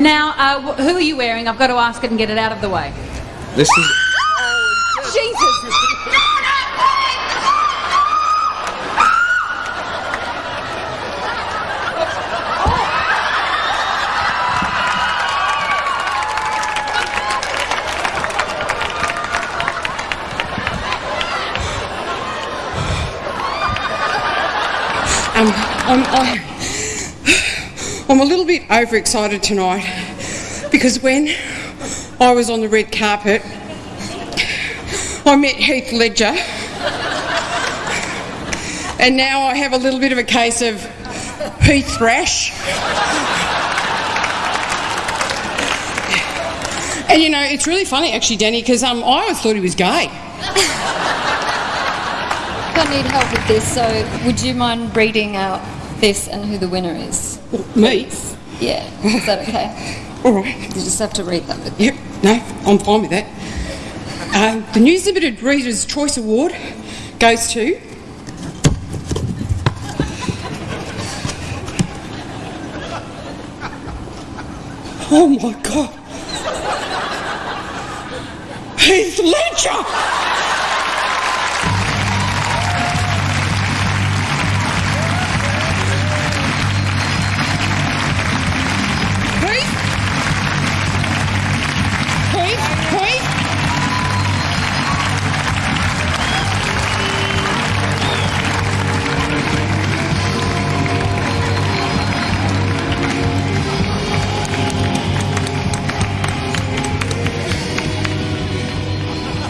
Now, uh, who are you wearing? I've got to ask it and get it out of the way. This is. Jesus! Um, I'm, I, I'm a little bit overexcited tonight because when I was on the red carpet, I met Heath Ledger, and now I have a little bit of a case of Heath thrash. And you know, it's really funny actually, Danny, because um, I always thought he was gay. I need help with this, so would you mind reading out this and who the winner is? Me? Yeah, is that okay? All right. You just have to read that with Yep, no, I'm fine with that. Um, the News Limited Reader's Choice Award goes to. Oh my God! Heath Ledger!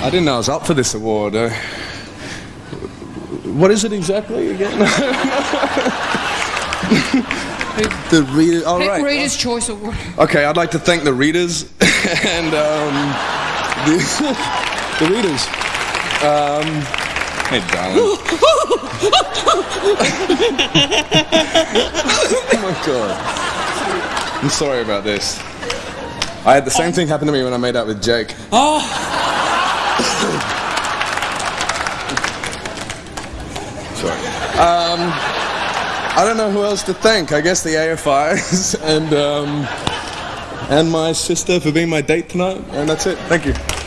I didn't know I was up for this award. Uh, what is it exactly again? the reader. All right. Reader's Choice Award. Okay, I'd like to thank the readers and um, the, the readers. Um, hey, darling. oh my god. I'm sorry about this. I had the same thing happen to me when I made out with Jake. Sorry. Um, I don't know who else to thank. I guess the AFIs and um, and my sister for being my date tonight. And that's it. Thank you.